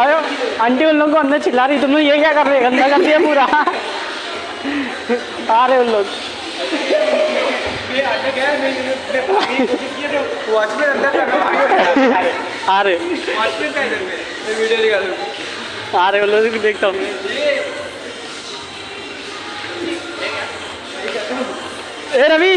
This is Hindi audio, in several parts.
अरे आंटी उन लोग को अंदर चिल्ला रही, तुम लोग ये क्या कर रहे गंदा कर दिया पूरा। आ रहे उन लोग। आ रहे। आ रहे उन लोग देखता हूँ। ए, रवि!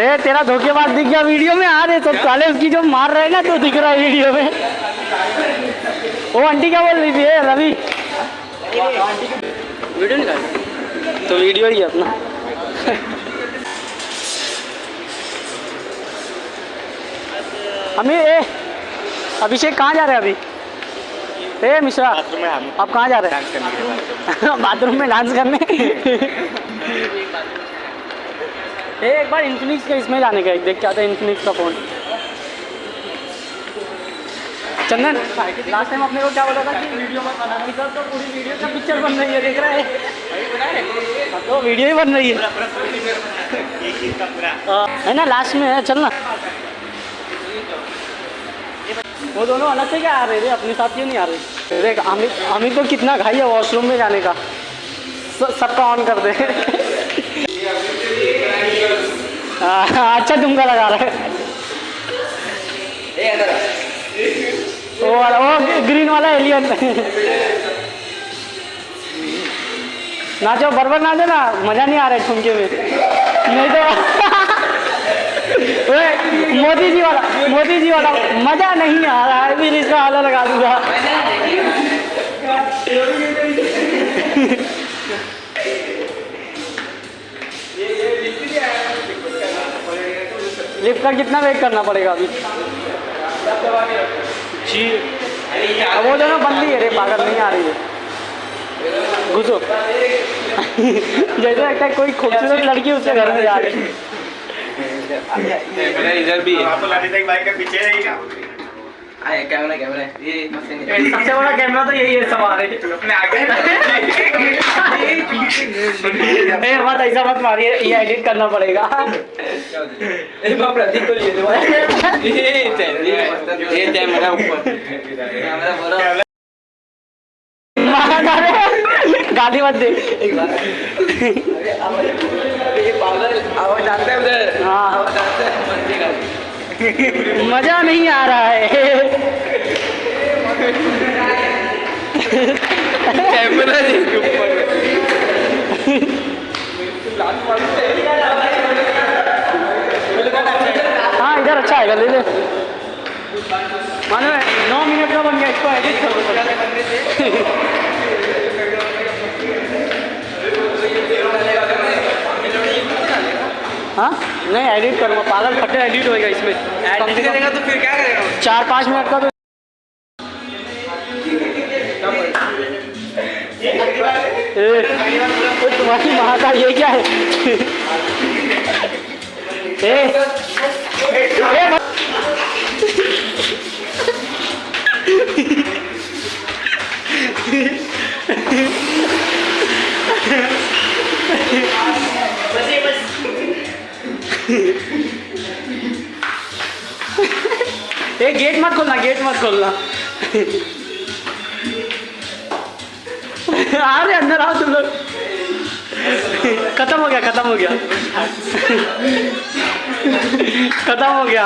ए तेरा धोखेबाज दिख गया वीडियो में आ रहे तो साले उसकी जो मार रहे ना तो दिख रहा है वीडियो में। वो आंटी क्या बोल रही थी? रवि। वीडियो निकाल। तो वीडियो ही अपना। अमी ए अभिषेक कहाँ जा रहे हैं अभी? ए मिश्रा बाथरूम में आप कहाँ जा रहे हैं? बाथरूम में डांस करने। एक बार इन्फिनिक्स का इसमें जाने का एक देख के आता है इन्फिनिक्स का फ़ोन चंदन लास्ट टाइम आपने को क्या बोला था कि वीडियो मत बना इधर तो पूरी वीडियो का पिक्चर बन रही है देख रहा है। तो वीडियो ही बन रही है। हाँ, है ना लास्ट में है चलना वो दोनों अलग से क्या आ रहे थे? अपने साथ क्यों नहीं आ रहे? देख अमित अमित को कितना घाई है वॉशरूम में जाने का। सबका ऑन कर दे। अच्छा तुमका लगा रहा है। वो वाला वो ग्रीन वाला एलियन नाचो बरबर नाचो ना मज़ा नहीं आ रहा है ठुमके में नहीं तो ओए, मोदी जी वाला मोदी जी वाला मज़ा नहीं आ रहा है फिर इसका आला लगा दूँगा। लिफ्ट का कितना वेट करना पड़ेगा अभी? जी वो जो ना बंदी है रे पागल नहीं आ रही है। घुसो। जैसे लगता है कोई खूबसूरत लड़की उसके घर में जा रही है। इधर भी है। आप लाने तक बाइक के पीछे रहेगा कैमरा कैमरा ये सबसे बड़ा कैमरा तो यही है सवार अपने आगे मत ऐसा मत मारिए ये एडिट करना पड़ेगा प्रतीक को लिए दो ये कैमरा ऊपर गाली मत दे ये पागल आवाज़ जानते हैं उधर हाँ आवाज़ जानते हैं मज़ा नहीं आ रहा है। कैमरा देख ऊपर। हाँ इधर अच्छा आएगा ले ले मानो नौ मिनट का बन गया इसको एडिट करो हाँ नहीं एडिट करूँगा। पागल फटे एडिट होएगा इसमें। एडिट करेगा तो फिर क्या करेगा? चार पाँच मिनट का तो ए, तुम्हारी माँ का ये क्या है? ए, ए, मत- ए गेट मत खोलना गेट मत खोलना आ रहे अंदर आओ तुम लोग खत्म हो गया खत्म हो गया खत्म हो गया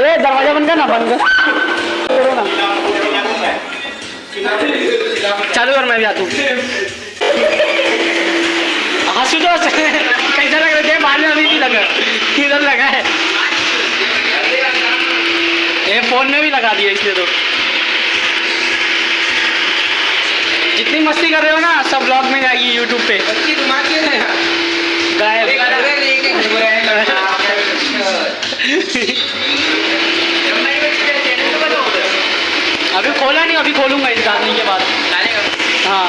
ए दरवाज़ा बंद कर ना बंद कर ना चालू कर मैं भी आता हूँ आशुतोष कैसा लग रहा है बाद अभी भी लगा इधर लगा है फ़ोन में भी लगा दिया इसलिए तो जितनी मस्ती कर रहे हो ना सब ब्लॉग में जाएगी यूट्यूब पे हैं अभी खोला नहीं अभी खोलूँगा इस गाने के बाद हाँ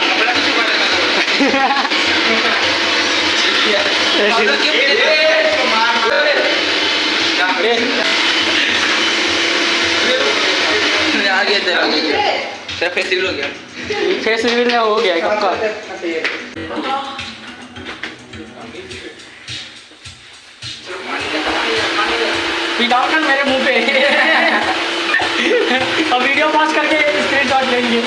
आ गया तेरा तेरा फेस्टिवल हो गया। फेस रिवील हो गया है कब का पिटाओ मेरे मुँह पे। अब वीडियो पॉज करके स्क्रीनशॉट लेंगे।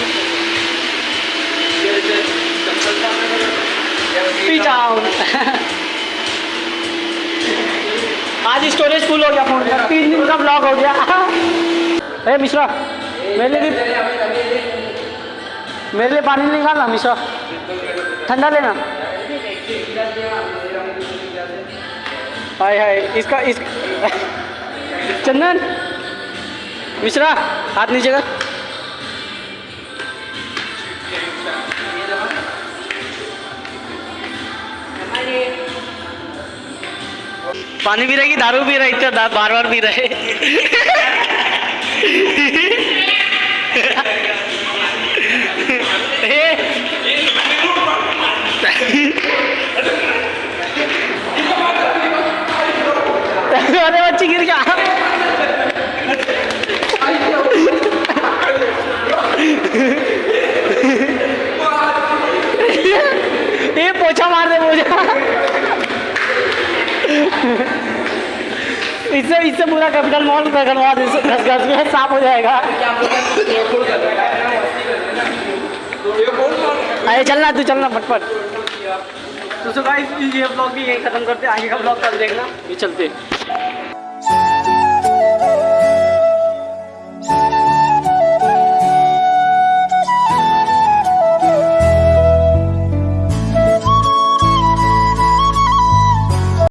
आज स्टोरेज फुल हो गया फ़ोन का तीन दिन का ब्लॉक हो गया। ए मिश्रा। मेरे लिए मेरे लिए पानी निकालना मिश्रा। ठंडा लेना। हाय हाय, इसका इस चंदन। मिश्रा, हाथ नीचे कर। पानी भी रहेगी दारू पी रही? बार बार भी रहे अरे बच्ची गिर गया ये पोछा मार दे पोछा। इससे इससे पूरा कैपिटल मॉल का करवा दे घस घस में साफ़ हो जाएगा। अरे चलना तू चलना फटफट। तो सो गाइस ये ब्लॉग भी यही खत्म करते आगे का ब्लॉग कल देखना। ये चलते